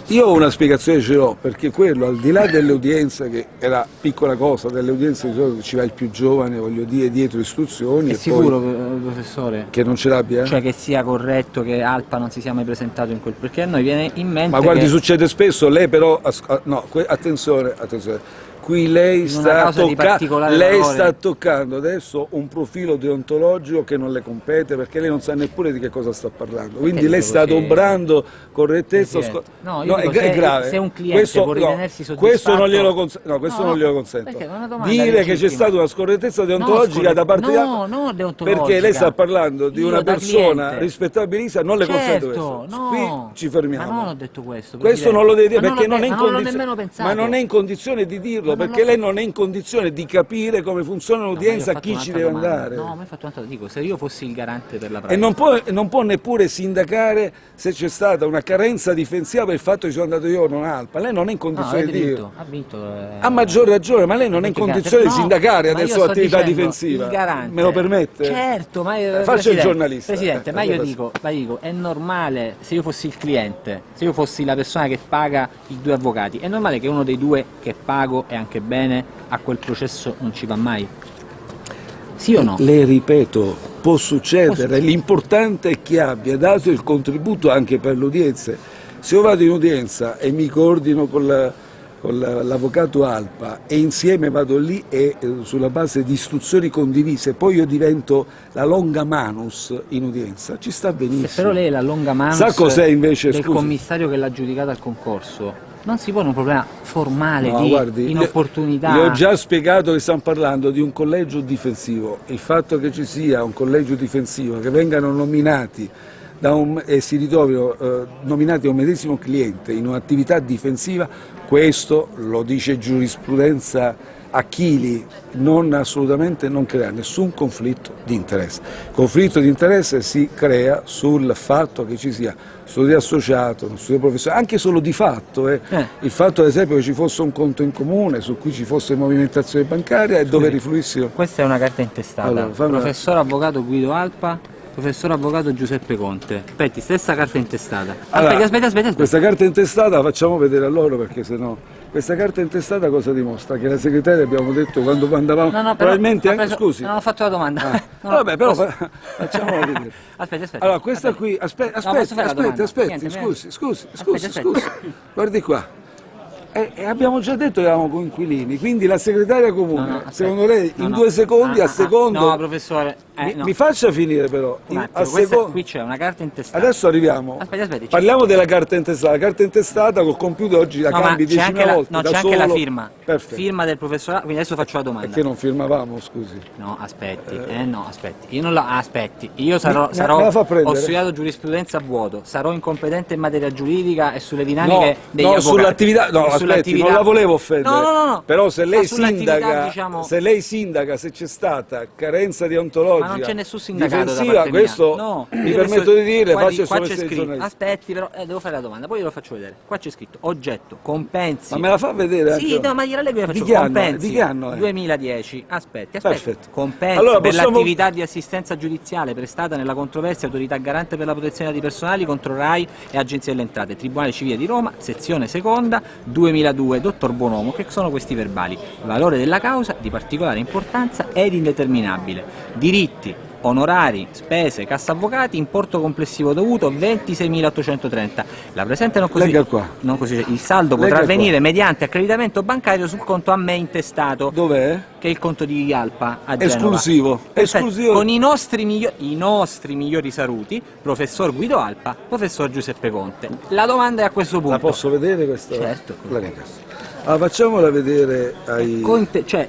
[SPEAKER 2] Io ho una spiegazione ce l'ho, perché quello al di là delle udienze, che è la piccola cosa, delle udienze di solito ci va il più giovane, voglio dire, dietro istruzioni
[SPEAKER 1] È sicuro,
[SPEAKER 2] poi
[SPEAKER 1] eh, professore?
[SPEAKER 2] che non ce l'abbia?
[SPEAKER 1] Cioè che sia corretto che Alpa non si sia mai presentato in quel... Perché a noi viene in mente
[SPEAKER 2] Ma guardi,
[SPEAKER 1] che
[SPEAKER 2] succede spesso, lei però, no, attenzione, attenzione, qui lei sta, tocca- lei sta toccando adesso un profilo deontologico che non le compete perché lei non sa neppure di che cosa sta parlando, quindi lei sta
[SPEAKER 1] così?
[SPEAKER 2] adobrando correttezza,
[SPEAKER 1] no,
[SPEAKER 2] è,
[SPEAKER 1] dico,
[SPEAKER 2] è
[SPEAKER 1] se-
[SPEAKER 2] grave.
[SPEAKER 1] se un cliente
[SPEAKER 2] questo,
[SPEAKER 1] può
[SPEAKER 2] no,
[SPEAKER 1] ritenersi
[SPEAKER 2] questo non glielo, cons- no, questo
[SPEAKER 1] No,
[SPEAKER 2] non glielo consento.
[SPEAKER 1] è
[SPEAKER 2] Dire che c'è stata una scorrettezza deontologica da parte
[SPEAKER 1] no,
[SPEAKER 2] di
[SPEAKER 1] no, deontologica.
[SPEAKER 2] perché lei sta parlando di
[SPEAKER 1] Io
[SPEAKER 2] una persona rispettabilissima, non le consento
[SPEAKER 1] Certo,
[SPEAKER 2] questo.
[SPEAKER 1] no.
[SPEAKER 2] Qui ci fermiamo.
[SPEAKER 1] Ma non ho detto questo.
[SPEAKER 2] Questo non lo deve dire perché non, è in condizione, ma non è in condizione di dirlo perché lei non è in condizione di capire come funziona
[SPEAKER 1] No,
[SPEAKER 2] un'udienza,
[SPEAKER 1] fatto
[SPEAKER 2] chi ci deve
[SPEAKER 1] domanda.
[SPEAKER 2] andare.
[SPEAKER 1] No, ma hai fatto un'altra dico, se io fossi il garante per la
[SPEAKER 2] E
[SPEAKER 1] pratica.
[SPEAKER 2] non può, non può neppure sindacare se c'è stata una carenza difensiva per il fatto che sono andato io o non Alpa. Lei non è in
[SPEAKER 1] No,
[SPEAKER 2] condizione
[SPEAKER 1] avete
[SPEAKER 2] di
[SPEAKER 1] vinto,
[SPEAKER 2] dirlo.
[SPEAKER 1] ha vinto. eh,
[SPEAKER 2] Ha maggior ragione, ma lei non è in condizione di
[SPEAKER 1] no,
[SPEAKER 2] sindacare
[SPEAKER 1] io
[SPEAKER 2] adesso l'attività
[SPEAKER 1] dicendo,
[SPEAKER 2] difensiva.
[SPEAKER 1] Garante,
[SPEAKER 2] Me lo permette?
[SPEAKER 1] Certo, ma io,
[SPEAKER 2] Eh, faccia il giornalista.
[SPEAKER 1] Presidente,
[SPEAKER 2] Eh,
[SPEAKER 1] ma io dico, ma dico, è normale se io fossi il cliente, se io fossi la persona che paga i due avvocati, è normale che uno dei due che pago e anche bene a quel processo non ci va mai? Sì o no?
[SPEAKER 2] Le ripeto, può succedere, l'importante è che abbia dato il contributo anche per le udienze. Se io vado in udienza e mi coordino con la- con l'avvocato Alpa e insieme vado lì e eh, sulla base di istruzioni condivise, poi io divento la longa manus in udienza, ci sta benissimo.
[SPEAKER 1] Se però lei è la longa mano
[SPEAKER 2] Sa cos'è invece,
[SPEAKER 1] del
[SPEAKER 2] scusi?
[SPEAKER 1] commissario che l'ha giudicata al concorso, non si pone un problema formale
[SPEAKER 2] No,
[SPEAKER 1] di
[SPEAKER 2] guardi,
[SPEAKER 1] inopportunità.
[SPEAKER 2] Le ho già spiegato che stiamo parlando di un collegio difensivo. Il fatto che ci sia un collegio difensivo, che vengano nominati un- e si ritrovino eh, nominati da un medesimo cliente in un'attività difensiva, questo lo dice giurisprudenza Achili, non assolutamente non crea nessun conflitto di interesse. Conflitto di interesse si crea sul fatto che ci sia studio associato, uno studio professionale, anche solo di fatto. eh.
[SPEAKER 1] Eh.
[SPEAKER 2] Il fatto ad esempio che ci fosse un conto in comune su cui ci fosse movimentazione bancaria e dove rifluissero.
[SPEAKER 1] Questa è una carta intestata.
[SPEAKER 2] Allora,
[SPEAKER 1] Professor avvocato Guido Alpa, professor avvocato Giuseppe Conte. Aspetti, stessa carta intestata.
[SPEAKER 2] Allora,
[SPEAKER 1] aspetta, aspetta, aspetta.
[SPEAKER 2] Questa carta intestata la facciamo vedere a loro perché sennò. Questa carta intestata cosa dimostra? Che la segretaria abbiamo detto quando andavamo.
[SPEAKER 1] No, no, però
[SPEAKER 2] probabilmente anche
[SPEAKER 1] preso-
[SPEAKER 2] scusi.
[SPEAKER 1] Non ho fatto la domanda.
[SPEAKER 2] Ah, [laughs]
[SPEAKER 1] ho-
[SPEAKER 2] Vabbè, però
[SPEAKER 1] posso-
[SPEAKER 2] fa- facciamola vedere. [laughs]
[SPEAKER 1] Aspetta, aspetta.
[SPEAKER 2] Allora, questa
[SPEAKER 1] aspetta.
[SPEAKER 2] qui, aspe-
[SPEAKER 1] No, posso
[SPEAKER 2] aspetti, aspetti, aspetti, scusi, scusi,
[SPEAKER 1] Aspetta,
[SPEAKER 2] scusi,
[SPEAKER 1] aspetta.
[SPEAKER 2] scusi, guardi qua. E, e abbiamo già detto che eravamo coinquilini, quindi la segretaria comune,
[SPEAKER 1] No, no,
[SPEAKER 2] secondo lei,
[SPEAKER 1] No,
[SPEAKER 2] in due secondi,
[SPEAKER 1] Ah,
[SPEAKER 2] a
[SPEAKER 1] ah,
[SPEAKER 2] secondo...
[SPEAKER 1] No, professore. eh,
[SPEAKER 2] mi, mi faccia finire però,
[SPEAKER 1] Un attimo,
[SPEAKER 2] secondo...
[SPEAKER 1] qui c'è una carta intestata.
[SPEAKER 2] Adesso arriviamo.
[SPEAKER 1] Aspetta, aspetta,
[SPEAKER 2] Parliamo della carta intestata. La carta intestata col computer oggi la cambi
[SPEAKER 1] c'è anche,
[SPEAKER 2] 10.000
[SPEAKER 1] la,
[SPEAKER 2] volte
[SPEAKER 1] no, c'è anche la firma.
[SPEAKER 2] Perfetto.
[SPEAKER 1] Firma del professorato, quindi adesso faccio la domanda.
[SPEAKER 2] Perché non firmavamo, scusi?
[SPEAKER 1] No, aspetti, eh no, aspetti. Io non la aspetti. Io sarò,
[SPEAKER 2] Me-
[SPEAKER 1] sarò
[SPEAKER 2] la fa prendere?
[SPEAKER 1] ho studiato giurisprudenza a vuoto, sarò incompetente in materia giuridica e sulle dinamiche
[SPEAKER 2] No,
[SPEAKER 1] degli
[SPEAKER 2] no,
[SPEAKER 1] avvocati.
[SPEAKER 2] sull'attività, no, aspetti,
[SPEAKER 1] sull'attività-
[SPEAKER 2] non la volevo offendere.
[SPEAKER 1] No, no, no.
[SPEAKER 2] Però se lei sindaca,
[SPEAKER 1] diciamo-
[SPEAKER 2] se lei sindaca, se c'è stata carenza deontologica
[SPEAKER 1] Ma non c'è nessun sindacato da
[SPEAKER 2] difensiva, questo
[SPEAKER 1] No,
[SPEAKER 2] mi permetto di dirle,
[SPEAKER 1] qua
[SPEAKER 2] faccio
[SPEAKER 1] di- qua
[SPEAKER 2] di
[SPEAKER 1] scritto, aspetti però, eh, devo fare la domanda, poi glielo faccio vedere. Qua c'è scritto oggetto, compensi.
[SPEAKER 2] Ma me la fa vedere
[SPEAKER 1] Sì, no, ma gliela leggo e
[SPEAKER 2] Di
[SPEAKER 1] faccio.
[SPEAKER 2] è?
[SPEAKER 1] compensi
[SPEAKER 2] Di che anno è?
[SPEAKER 1] 2010. Aspetti, aspetti.
[SPEAKER 2] Perfetto.
[SPEAKER 1] Compensi
[SPEAKER 2] Allora,
[SPEAKER 1] per
[SPEAKER 2] possiamo-
[SPEAKER 1] l'attività di assistenza giudiziale prestata nella controversia autorità garante per la protezione dei personali contro RAI e Agenzia delle Entrate, Tribunale Civile di Roma, sezione seconda, 2002, dottor Bonomo, che sono questi verbali. Valore della causa di particolare importanza ed indeterminabile. Diritti, onorari, spese, cassa avvocati, importo complessivo dovuto 26.830. La presente non così, non così il saldo
[SPEAKER 2] Legga
[SPEAKER 1] potrà avvenire mediante accreditamento bancario sul conto a me intestato
[SPEAKER 2] Dov'è?
[SPEAKER 1] che è il conto di Alpa a.
[SPEAKER 2] Esclusivo. Esclusivo.
[SPEAKER 1] Con i nostri, i nostri migliori saluti, professor Guido Alpa, professor Giuseppe Conte. La domanda è a questo punto.
[SPEAKER 2] La posso vedere questa?
[SPEAKER 1] Certo.
[SPEAKER 2] La ringrazio. Allora, facciamola vedere ai...
[SPEAKER 1] Cointe- cioè,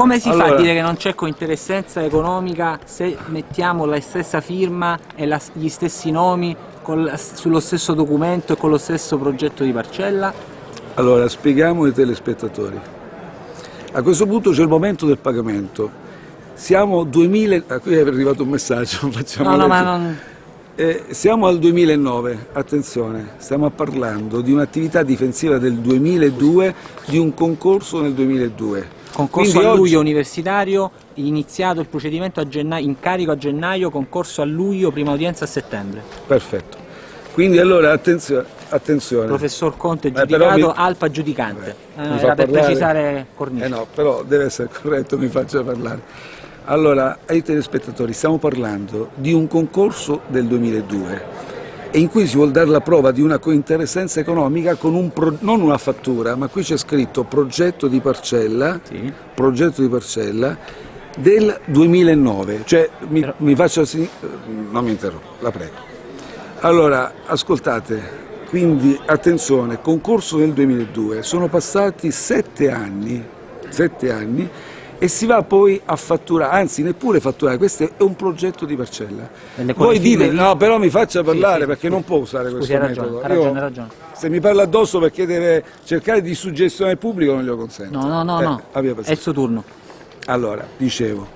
[SPEAKER 1] come si fa
[SPEAKER 2] Allora-
[SPEAKER 1] a dire che non c'è cointeressenza economica se mettiamo la stessa firma e la- gli stessi nomi col- sullo stesso documento e con lo stesso progetto di parcella?
[SPEAKER 2] Allora, spieghiamo ai telespettatori. A questo punto c'è il momento del pagamento. Siamo 2000... ah, qui è arrivato un messaggio, [laughs] facciamo
[SPEAKER 1] No, no, ma non...
[SPEAKER 2] Eh, siamo al 2009, attenzione, stiamo parlando di un'attività difensiva del 2002, di un concorso nel 2002.
[SPEAKER 1] Concorso
[SPEAKER 2] Quindi
[SPEAKER 1] a luglio
[SPEAKER 2] oggi-
[SPEAKER 1] universitario, iniziato il procedimento a gennaio, incarico a gennaio, concorso a luglio, prima udienza a settembre.
[SPEAKER 2] Perfetto. Quindi allora attenzione, attenzione.
[SPEAKER 1] Professor Conte
[SPEAKER 2] Eh,
[SPEAKER 1] giudicato,
[SPEAKER 2] mi-
[SPEAKER 1] Alpa giudicante.
[SPEAKER 2] Mi
[SPEAKER 1] Eh,
[SPEAKER 2] fa
[SPEAKER 1] era per
[SPEAKER 2] parlare?
[SPEAKER 1] precisare Cornice.
[SPEAKER 2] Eh no, però deve essere [laughs] corretto, mi faccia parlare. Allora, ai telespettatori, stiamo parlando di un concorso del 2002 e in cui si vuol dare la prova di una cointeressenza economica con un pro- non una fattura, ma qui c'è scritto progetto di parcella,
[SPEAKER 1] Sì.
[SPEAKER 2] progetto di parcella del 2009, cioè mi, mi faccio sì- non mi interrompo, la prego. Allora, ascoltate, quindi attenzione, concorso del 2002, sono passati sette anni, sette anni e si va poi a fatturare, anzi neppure fatturare, questo è un progetto di parcella. Voi dite,
[SPEAKER 1] firme-
[SPEAKER 2] no però mi faccia parlare
[SPEAKER 1] sì,
[SPEAKER 2] perché
[SPEAKER 1] sì.
[SPEAKER 2] non può usare
[SPEAKER 1] Scusi,
[SPEAKER 2] questo
[SPEAKER 1] ragione,
[SPEAKER 2] metodo.
[SPEAKER 1] ha ragione,
[SPEAKER 2] Io-
[SPEAKER 1] ha ragione.
[SPEAKER 2] Se mi parla addosso perché deve cercare di suggestionare il pubblico non glielo consento.
[SPEAKER 1] No, no, no,
[SPEAKER 2] Eh,
[SPEAKER 1] no. È il suo turno.
[SPEAKER 2] Allora, dicevo,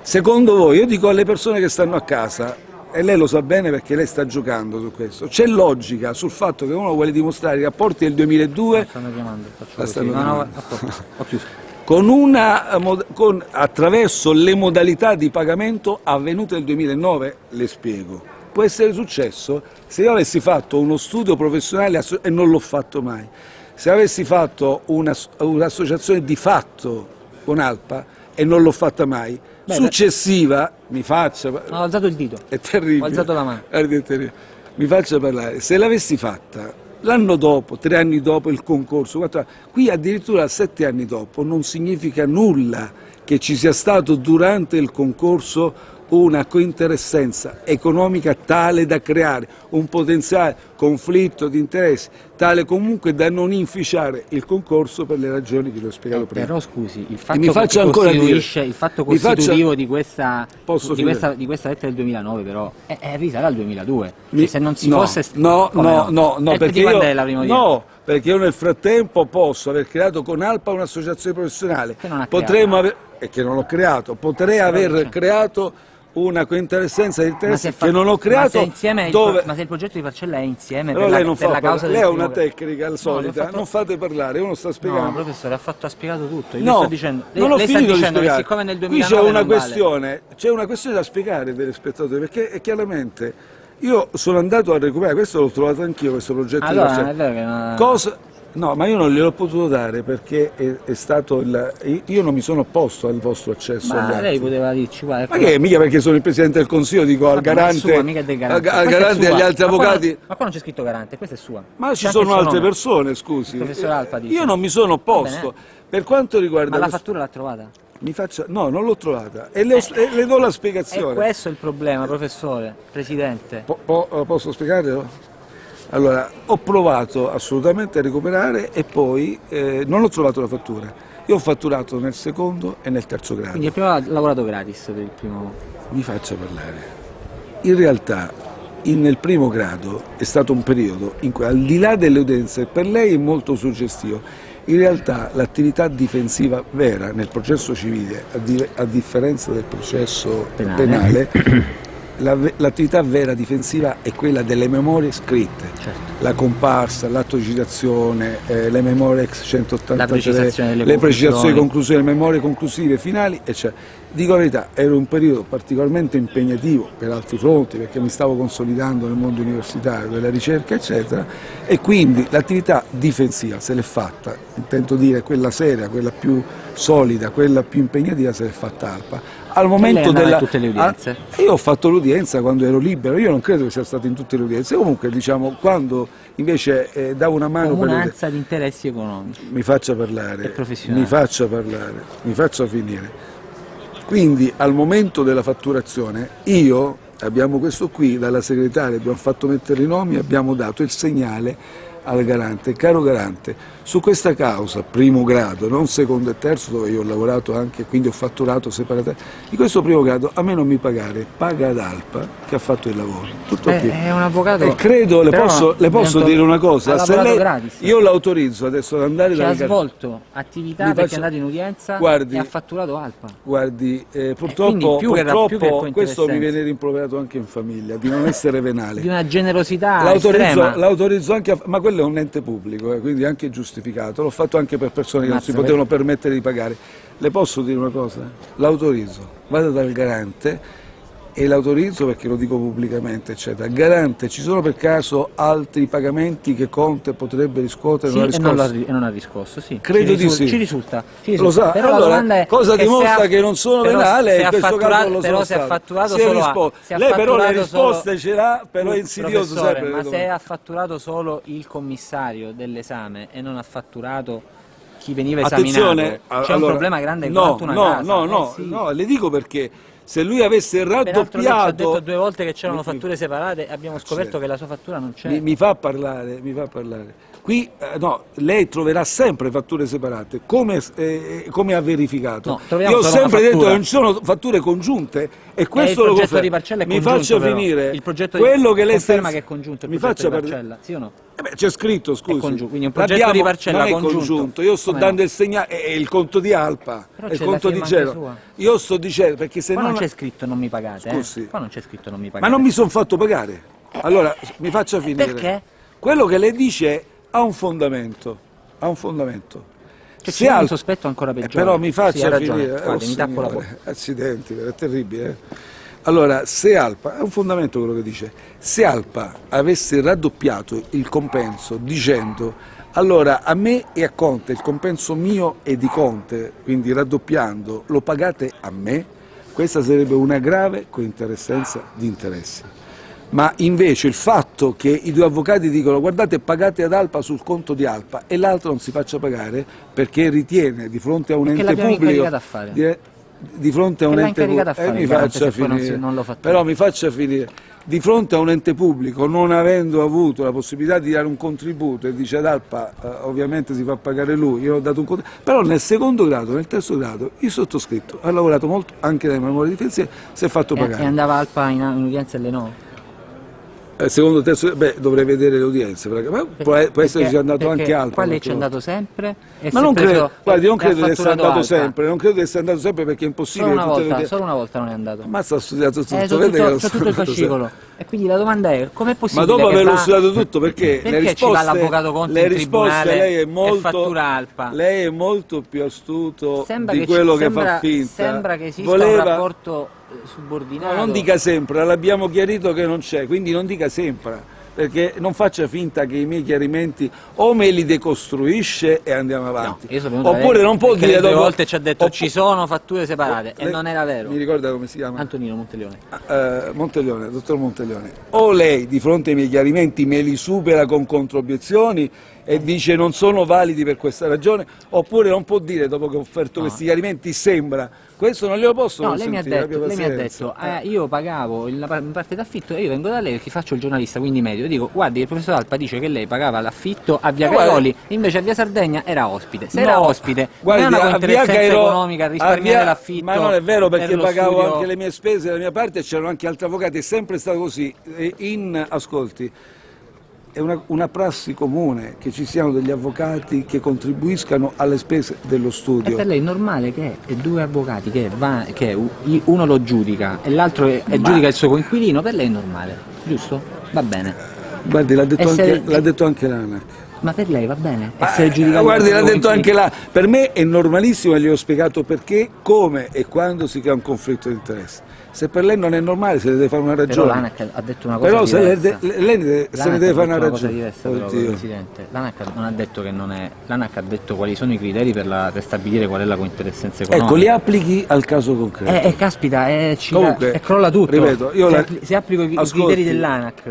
[SPEAKER 2] secondo voi, io dico alle persone che stanno a casa, e lei lo sa bene perché lei sta giocando su questo, c'è logica sul fatto che uno vuole dimostrare i rapporti del 2002
[SPEAKER 1] Stanno chiamando, faccio
[SPEAKER 2] La
[SPEAKER 1] così.
[SPEAKER 2] stanno
[SPEAKER 1] No, no,
[SPEAKER 2] chiamando.
[SPEAKER 1] Ho chiuso. [laughs]
[SPEAKER 2] con una, eh, con- attraverso le modalità di pagamento avvenute nel 2009, le spiego. Può essere successo se io avessi fatto uno studio professionale e non l'ho fatto mai, se avessi fatto una- un'associazione di fatto con Alpa e non l'ho fatta mai,
[SPEAKER 1] Beh,
[SPEAKER 2] successiva, mi faccia...
[SPEAKER 1] Ho alzato il dito.
[SPEAKER 2] È terribile.
[SPEAKER 1] Ho alzato la mano.
[SPEAKER 2] È terribile. Mi faccia parlare. Se l'avessi fatta l'anno dopo, tre anni dopo il concorso, qui addirittura sette anni dopo non significa nulla che ci sia stato durante il concorso una cointeressenza economica tale da creare un potenziale conflitto di interessi, tale comunque da non inficiare il concorso per le ragioni che vi ho spiegato prima.
[SPEAKER 1] Eh, Però scusi, il fatto
[SPEAKER 2] mi
[SPEAKER 1] che
[SPEAKER 2] faccia ancora dire.
[SPEAKER 1] il fatto
[SPEAKER 2] Mi faccia-
[SPEAKER 1] costitutivo di, questa, di, questa, di questa lettera del 2009 però è, è risale al 2002.
[SPEAKER 2] Mi-
[SPEAKER 1] Cioè, se non si
[SPEAKER 2] no,
[SPEAKER 1] fosse...
[SPEAKER 2] no, no, no, no, perché io,
[SPEAKER 1] è la prima
[SPEAKER 2] no, perché io nel frattempo posso aver creato con Alpa un'associazione professionale,
[SPEAKER 1] Che non ha
[SPEAKER 2] potremmo aver, e che non ho creato, potrei aver creato una cointeressenza di
[SPEAKER 1] Ma
[SPEAKER 2] interessi
[SPEAKER 1] se
[SPEAKER 2] che non ho
[SPEAKER 1] ma
[SPEAKER 2] creato
[SPEAKER 1] se insieme il
[SPEAKER 2] dove...
[SPEAKER 1] ma se il progetto di parcella è insieme
[SPEAKER 2] Però
[SPEAKER 1] per,
[SPEAKER 2] lei
[SPEAKER 1] la,
[SPEAKER 2] non
[SPEAKER 1] per
[SPEAKER 2] fa
[SPEAKER 1] la causa
[SPEAKER 2] lei ha una tecnica al
[SPEAKER 1] No,
[SPEAKER 2] solita,
[SPEAKER 1] l'ho fatto-
[SPEAKER 2] non fate parlare, uno sta
[SPEAKER 1] No,
[SPEAKER 2] spiegando.
[SPEAKER 1] professore, ha, fatto, ha spiegato tutto. Io
[SPEAKER 2] No,
[SPEAKER 1] sto dicendo, lei,
[SPEAKER 2] non ho
[SPEAKER 1] lei sta
[SPEAKER 2] finito di
[SPEAKER 1] dicendo che
[SPEAKER 2] spiegare.
[SPEAKER 1] siccome nel
[SPEAKER 2] Qui
[SPEAKER 1] 2009
[SPEAKER 2] c'è una
[SPEAKER 1] vale-
[SPEAKER 2] questione, c'è una questione da spiegare per i spettatori, perché chiaramente io sono andato a recuperare, questo l'ho trovato anch'io, questo progetto
[SPEAKER 1] Allora,
[SPEAKER 2] di parcella.
[SPEAKER 1] che
[SPEAKER 2] Cosa? No, ma io non gliel'ho potuto dare perché è, è stato il. Io non mi sono opposto al vostro accesso
[SPEAKER 1] Ma
[SPEAKER 2] atti.
[SPEAKER 1] lei poteva dirci guarda,
[SPEAKER 2] Ma che mica perché sono il Presidente del Consiglio, dico al
[SPEAKER 1] ma è
[SPEAKER 2] garante,
[SPEAKER 1] sua, è del garante.
[SPEAKER 2] al, al
[SPEAKER 1] è
[SPEAKER 2] garante e
[SPEAKER 1] sua.
[SPEAKER 2] agli altri
[SPEAKER 1] Ma qua non-
[SPEAKER 2] avvocati.
[SPEAKER 1] Ma qua non c'è scritto garante, questa è sua.
[SPEAKER 2] Ma ci
[SPEAKER 1] il
[SPEAKER 2] sono altre
[SPEAKER 1] nome.
[SPEAKER 2] persone, scusi.
[SPEAKER 1] Professor Alfa dice.
[SPEAKER 2] Io non mi sono opposto. Per quanto riguarda
[SPEAKER 1] Ma la fattura l'ha trovata?
[SPEAKER 2] mi faccia... No, non l'ho trovata. E le, ho- e le do la
[SPEAKER 1] E
[SPEAKER 2] spiegazione.
[SPEAKER 1] questo è il problema, professore, presidente.
[SPEAKER 2] Po- po- eh, posso spiegarlo? Allora, ho provato assolutamente a recuperare e poi eh, non ho trovato la fattura. Io ho fatturato nel secondo e nel terzo grado.
[SPEAKER 1] Quindi il primo ha lavorato gratis per il primo.
[SPEAKER 2] Mi faccia parlare. In realtà, in- nel primo grado è stato un periodo in cui, al di là delle utenze, per lei è molto suggestivo. In realtà l'attività difensiva vera nel processo civile, a, di- a differenza del processo
[SPEAKER 1] Penale.
[SPEAKER 2] penale, [clears throat] l'attività vera difensiva è quella delle memorie scritte.
[SPEAKER 1] Certo.
[SPEAKER 2] La comparsa, l'atto di citazione, eh, le memorie ex 183,
[SPEAKER 1] La precisazione delle
[SPEAKER 2] le precisazioni,
[SPEAKER 1] conclusioni.
[SPEAKER 2] conclusioni, le memorie conclusive finali, eccetera. Dico la verità, era un periodo particolarmente impegnativo per altri fronti, perché mi stavo consolidando nel mondo universitario, della ricerca, eccetera, e quindi l'attività difensiva se l'è fatta, intendo dire quella seria, quella più solida, quella più impegnativa se l'è fatta Alpa. Al momento della...
[SPEAKER 1] in tutte le udienze?
[SPEAKER 2] Ah, io ho fatto l'udienza quando ero libero, io non credo che sia stato in tutte le udienze, comunque diciamo quando invece eh, davo una mano per le
[SPEAKER 1] Comunanza di interessi economici.
[SPEAKER 2] mi faccia parlare, mi faccia parlare, mi faccia finire. Quindi al momento della fatturazione io, abbiamo questo qui, dalla segretaria abbiamo fatto mettere i nomi, abbiamo dato il segnale al garante, caro garante, Su questa causa, primo grado, non secondo e terzo, dove io ho lavorato anche, quindi ho fatturato separatamente, di questo primo grado a me non mi pagare, paga ad Alpa che ha fatto il lavoro. Tutto
[SPEAKER 1] Eh,
[SPEAKER 2] qui.
[SPEAKER 1] è un avvocato.
[SPEAKER 2] E credo, le posso, le posso dire una cosa, se lei,
[SPEAKER 1] gratis.
[SPEAKER 2] io l'autorizzo adesso ad andare
[SPEAKER 1] Che ha svolto attività
[SPEAKER 2] Mi
[SPEAKER 1] perché
[SPEAKER 2] faccia-
[SPEAKER 1] è andato in udienza
[SPEAKER 2] Guardi-
[SPEAKER 1] e ha fatturato Alpa.
[SPEAKER 2] Guardi, eh, purtroppo,
[SPEAKER 1] più che
[SPEAKER 2] purtroppo questo mi viene rimproverato anche in famiglia, di non essere venale.
[SPEAKER 1] Di una generosità
[SPEAKER 2] L'autorizzo, anche, a, ma quello è un ente pubblico, eh, quindi anche giustificato. L'ho fatto anche per persone che non si potevano permettere di pagare. Le posso dire una cosa? L'autorizzo, vado dal garante e l'autorizzo perché lo dico pubblicamente, eccetera. Garante, ci sono per caso altri pagamenti che Conte potrebbe riscuotere?
[SPEAKER 1] Sì,
[SPEAKER 2] non ha
[SPEAKER 1] e, non ri- e non ha riscosso, sì.
[SPEAKER 2] Credo
[SPEAKER 1] ci
[SPEAKER 2] di sì.
[SPEAKER 1] Ci risulta. ci
[SPEAKER 2] Lo
[SPEAKER 1] risulta.
[SPEAKER 2] sa,
[SPEAKER 1] Però la
[SPEAKER 2] allora, cosa
[SPEAKER 1] che
[SPEAKER 2] dimostra
[SPEAKER 1] ha-
[SPEAKER 2] che non sono
[SPEAKER 1] però
[SPEAKER 2] venale
[SPEAKER 1] se
[SPEAKER 2] e in questo caso lo
[SPEAKER 1] però
[SPEAKER 2] sono
[SPEAKER 1] se ha fatturato
[SPEAKER 2] Si
[SPEAKER 1] solo a- se
[SPEAKER 2] Lei però le
[SPEAKER 1] fatturato solo-
[SPEAKER 2] risposte ce l'ha, però è insidioso sempre.
[SPEAKER 1] ma se ha fatturato solo il commissario dell'esame e non ha fatturato chi veniva esaminato, c'è un
[SPEAKER 2] allora,
[SPEAKER 1] problema grande
[SPEAKER 2] no,
[SPEAKER 1] quanto una
[SPEAKER 2] no,
[SPEAKER 1] casa.
[SPEAKER 2] No,
[SPEAKER 1] Eh,
[SPEAKER 2] no,
[SPEAKER 1] sì.
[SPEAKER 2] no, le dico perché se lui avesse
[SPEAKER 1] ci ha detto
[SPEAKER 2] raddoppiato
[SPEAKER 1] due volte che c'erano fatture separate e abbiamo scoperto che la sua fattura non c'è.
[SPEAKER 2] mi, mi fa parlare, mi fa parlare. Qui eh, no, lei troverà sempre fatture separate, come, eh, come ha verificato.
[SPEAKER 1] No,
[SPEAKER 2] Io ho sempre detto che non ci sono fatture congiunte e questo
[SPEAKER 1] il
[SPEAKER 2] lo
[SPEAKER 1] progetto
[SPEAKER 2] confermo.
[SPEAKER 1] di
[SPEAKER 2] Mi
[SPEAKER 1] congiunto,
[SPEAKER 2] faccia
[SPEAKER 1] però.
[SPEAKER 2] finire.
[SPEAKER 1] Il progetto di-
[SPEAKER 2] quello che lei
[SPEAKER 1] conferma
[SPEAKER 2] sta-
[SPEAKER 1] che è congiunto il
[SPEAKER 2] mi
[SPEAKER 1] progetto di parcella, sì o no?
[SPEAKER 2] Eh c'è scritto, scusi.
[SPEAKER 1] congiunto, quindi un progetto
[SPEAKER 2] L'abbiamo-
[SPEAKER 1] di parcella
[SPEAKER 2] non è
[SPEAKER 1] congiunto.
[SPEAKER 2] congiunto. Io sto
[SPEAKER 1] Come
[SPEAKER 2] dando
[SPEAKER 1] no?
[SPEAKER 2] il segnale, è il conto di Alpa,
[SPEAKER 1] Però
[SPEAKER 2] è il conto di Gelo. Io sto dicendo perché se
[SPEAKER 1] Qua
[SPEAKER 2] non
[SPEAKER 1] non c'è scritto non mi pagate, eh.
[SPEAKER 2] Scusi.
[SPEAKER 1] Qua non c'è scritto non mi
[SPEAKER 2] Ma
[SPEAKER 1] pagate.
[SPEAKER 2] non mi sono fatto pagare. Allora, mi faccia finire.
[SPEAKER 1] perché?
[SPEAKER 2] Quello che lei dice ha un fondamento. Ha un fondamento.
[SPEAKER 1] Cioè, c'è un sospetto ancora
[SPEAKER 2] Eh,
[SPEAKER 1] peggiore.
[SPEAKER 2] però mi
[SPEAKER 1] Sì,
[SPEAKER 2] faccia
[SPEAKER 1] ragione.
[SPEAKER 2] finire.
[SPEAKER 1] Guardi,
[SPEAKER 2] Oh,
[SPEAKER 1] mi
[SPEAKER 2] signore. Accidenti, è terribile. eh. Allora, se Alpa, è un fondamento quello che dice, se Alpa avesse raddoppiato il compenso dicendo allora a me e a Conte il compenso mio e di Conte, quindi raddoppiando, lo pagate a me, questa sarebbe una grave cointeressenza di interessi. Ma invece il fatto che i due avvocati dicono guardate pagate ad Alpa sul conto di Alpa e l'altro non si faccia pagare perché ritiene di fronte a un
[SPEAKER 1] Perché
[SPEAKER 2] ente pubblico
[SPEAKER 1] a fare.
[SPEAKER 2] di, di fronte a un ente pubblico eh, mi faccia
[SPEAKER 1] poi non si-
[SPEAKER 2] finire
[SPEAKER 1] non
[SPEAKER 2] però mi faccia finire di fronte a un ente pubblico non avendo avuto la possibilità di dare un contributo e dice ad Alpa eh, ovviamente si fa pagare lui io ho dato un contributo però nel secondo grado nel terzo grado il sottoscritto ha lavorato molto anche dai memori difensivi si è fatto pagare
[SPEAKER 1] e andava Alpa in, in udienza e le no?
[SPEAKER 2] Eh, secondo terzo beh dovrei vedere le udienze ma può, eh, può sia andato anche Alpa
[SPEAKER 1] Qua lei ci è andato sempre
[SPEAKER 2] ma non credo, guardi, non credo di essere andato
[SPEAKER 1] Alpa.
[SPEAKER 2] sempre, non credo di essere andato sempre perché è impossibile
[SPEAKER 1] Solo una
[SPEAKER 2] le
[SPEAKER 1] volta,
[SPEAKER 2] udienze-
[SPEAKER 1] solo una volta non è andato.
[SPEAKER 2] Ammazza, ho studiato tutto,
[SPEAKER 1] Eh, so
[SPEAKER 2] vede
[SPEAKER 1] tutto,
[SPEAKER 2] che
[SPEAKER 1] tutto il fascicolo. E quindi la domanda è, com'è
[SPEAKER 2] Ma
[SPEAKER 1] possibile
[SPEAKER 2] dopo
[SPEAKER 1] che
[SPEAKER 2] averlo
[SPEAKER 1] va-
[SPEAKER 2] studiato tutto, perché,
[SPEAKER 1] Perché
[SPEAKER 2] le risposte,
[SPEAKER 1] l'avvocato Conte
[SPEAKER 2] le risposte lei è molto, lei è molto più astuto
[SPEAKER 1] Sembra
[SPEAKER 2] di quello che fa finta.
[SPEAKER 1] Sembra che esista un rapporto eh, subordinato.
[SPEAKER 2] No, non dica sempre, l'abbiamo chiarito che non c'è, quindi non dica sempre, perché non faccia finta che i miei chiarimenti o me li decostruisce e andiamo
[SPEAKER 1] No,
[SPEAKER 2] avanti.
[SPEAKER 1] da
[SPEAKER 2] Oppure non può dire dopo...
[SPEAKER 1] volte ci ha detto
[SPEAKER 2] Oppo-
[SPEAKER 1] ci sono fatture separate e
[SPEAKER 2] Lei-
[SPEAKER 1] non era vero.
[SPEAKER 2] Mi ricorda come si chiama?
[SPEAKER 1] Antonino Monteleone.
[SPEAKER 2] Eh, Monteglione, dottor Monteglione, o lei di fronte ai miei chiarimenti me li supera con controobiezioni e dice non sono validi per questa ragione, oppure non può dire dopo che ho offerto
[SPEAKER 1] No.
[SPEAKER 2] questi chiarimenti sembra, questo non glielo posso
[SPEAKER 1] No, lei mi ha
[SPEAKER 2] consentire,
[SPEAKER 1] detto, lei mi ha detto eh, io pagavo la par- parte d'affitto e io vengo da lei perché faccio il giornalista, quindi medio. Io dico, guardi, il professor Alpa dice che lei pagava l'affitto a Via Caioli, invece a Via Sardegna era ospite. Se
[SPEAKER 2] No,
[SPEAKER 1] era ospite,
[SPEAKER 2] guardi,
[SPEAKER 1] non è una cointeressenza
[SPEAKER 2] Cairo-
[SPEAKER 1] economica risparmiare l'affitto.
[SPEAKER 2] Ma non è vero perché
[SPEAKER 1] per
[SPEAKER 2] pagavo
[SPEAKER 1] studio-
[SPEAKER 2] anche le mie spese dalla mia parte e c'erano anche altri avvocati, è sempre stato così. E In, ascolti, è una, una prassi comune che ci siano degli avvocati che contribuiscano alle spese dello
[SPEAKER 1] E
[SPEAKER 2] studio.
[SPEAKER 1] per lei è normale che è due avvocati che, va- che uno lo giudica e l'altro e giudica il suo coinquilino, per lei è normale, giusto? Va bene.
[SPEAKER 2] Guardi, l'ha detto,
[SPEAKER 1] E se-
[SPEAKER 2] detto anche l'ANAC.
[SPEAKER 1] Ma per lei va bene? Essere
[SPEAKER 2] Eh,
[SPEAKER 1] giudicato
[SPEAKER 2] guardi, l'ha detto anche là. Per me è normalissimo e gli ho spiegato perché, come e quando si crea un conflitto di interesse. Se per lei non è normale, se ne deve fare una
[SPEAKER 1] Però
[SPEAKER 2] ragione.
[SPEAKER 1] l'ANAC ha detto una cosa
[SPEAKER 2] Però
[SPEAKER 1] diversa.
[SPEAKER 2] de- lei ne- se ne deve fare una ragione.
[SPEAKER 1] diversa però,
[SPEAKER 2] Oddio.
[SPEAKER 1] Presidente. L'ANAC non ha detto che non è... L'ANAC ha detto quali sono i criteri per, la- per stabilire qual è la cointeressenza economica.
[SPEAKER 2] Ecco, li applichi al caso concreto.
[SPEAKER 1] Eh, eh, caspita, eh, ci-
[SPEAKER 2] Comunque,
[SPEAKER 1] eh, crolla tutto.
[SPEAKER 2] ripeto, io
[SPEAKER 1] se,
[SPEAKER 2] la-
[SPEAKER 1] se applico i, i
[SPEAKER 2] Ascolti.
[SPEAKER 1] criteri dell'ANAC.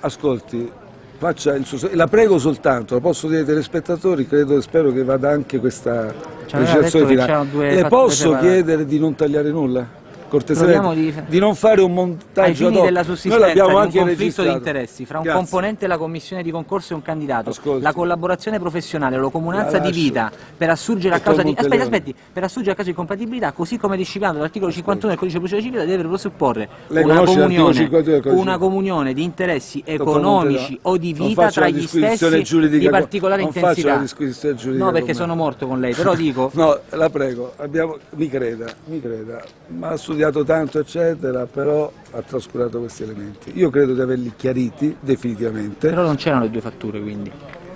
[SPEAKER 2] Ascolti, faccia il suo- la prego soltanto, la posso dire ai telespettatori, credo e spero che vada anche questa precisazione finale. Le posso chiedere di non tagliare nulla? Cortesemente, di...
[SPEAKER 1] di-
[SPEAKER 2] non fare un montaggio ad hoc.
[SPEAKER 1] della
[SPEAKER 2] Noi
[SPEAKER 1] sussistenza di un
[SPEAKER 2] anche
[SPEAKER 1] conflitto di
[SPEAKER 2] registrato.
[SPEAKER 1] interessi fra un
[SPEAKER 2] Grazie.
[SPEAKER 1] componente della commissione di concorso e un candidato,
[SPEAKER 2] Ascolti.
[SPEAKER 1] la collaborazione professionale, la comunanza
[SPEAKER 2] La
[SPEAKER 1] di vita per assurgere a causa di aspetti, aspetti, per assurgere a causa di compatibilità, così come disciplinato dall'articolo 51 del codice di procedura civile deve presupporre una comunione,
[SPEAKER 2] 51 del codice?
[SPEAKER 1] una comunione di interessi economici o di
[SPEAKER 2] non
[SPEAKER 1] vita
[SPEAKER 2] faccio
[SPEAKER 1] tra gli stessi di particolare
[SPEAKER 2] non faccio
[SPEAKER 1] intensità.
[SPEAKER 2] la disquisizione giuridica
[SPEAKER 1] No, perché sono morto con lei, però dico [laughs]
[SPEAKER 2] No, la prego, abbiamo- mi creda, mi creda, ma ha studiato tanto eccetera, però ha trascurato questi elementi. Io credo di averli chiariti definitivamente.
[SPEAKER 1] però non c'erano le due fatture, quindi.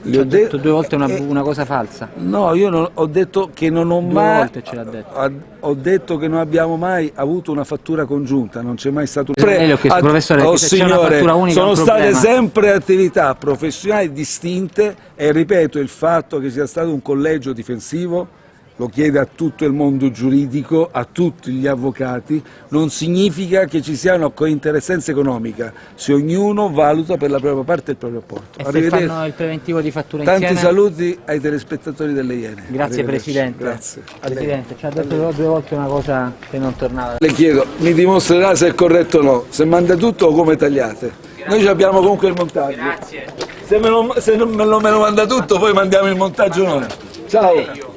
[SPEAKER 1] Ci
[SPEAKER 2] ho
[SPEAKER 1] ha detto
[SPEAKER 2] de-
[SPEAKER 1] due volte una,
[SPEAKER 2] eh,
[SPEAKER 1] una cosa falsa.
[SPEAKER 2] No, io non- ho detto che non ho
[SPEAKER 1] Due
[SPEAKER 2] mai
[SPEAKER 1] volte ce l'ha detto.
[SPEAKER 2] ho detto che non abbiamo mai avuto una fattura congiunta, non c'è mai stato un
[SPEAKER 1] le ho chiesto, professore,
[SPEAKER 2] oh, signore,
[SPEAKER 1] unica
[SPEAKER 2] sono state sempre attività professionali distinte e ripeto il fatto che sia stato un collegio difensivo lo chiede a tutto il mondo giuridico, a tutti gli avvocati, non significa che ci sia una cointeressenza economica, se ognuno valuta per la propria parte il proprio apporto.
[SPEAKER 1] E se fanno il preventivo di fattura
[SPEAKER 2] Tanti
[SPEAKER 1] insieme?
[SPEAKER 2] saluti ai telespettatori delle Iene.
[SPEAKER 1] Grazie. Presidente.
[SPEAKER 2] Grazie.
[SPEAKER 1] Presidente, ci ha detto due volte una cosa che non tornava.
[SPEAKER 2] Le chiedo, mi dimostrerà se è corretto o no, se manda tutto o come tagliate. Noi ci abbiamo comunque il montaggio.
[SPEAKER 1] Grazie.
[SPEAKER 2] Se, me lo, se non me lo, me lo manda tutto, poi mandiamo il montaggio noi. Ciao.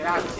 [SPEAKER 2] Grazie.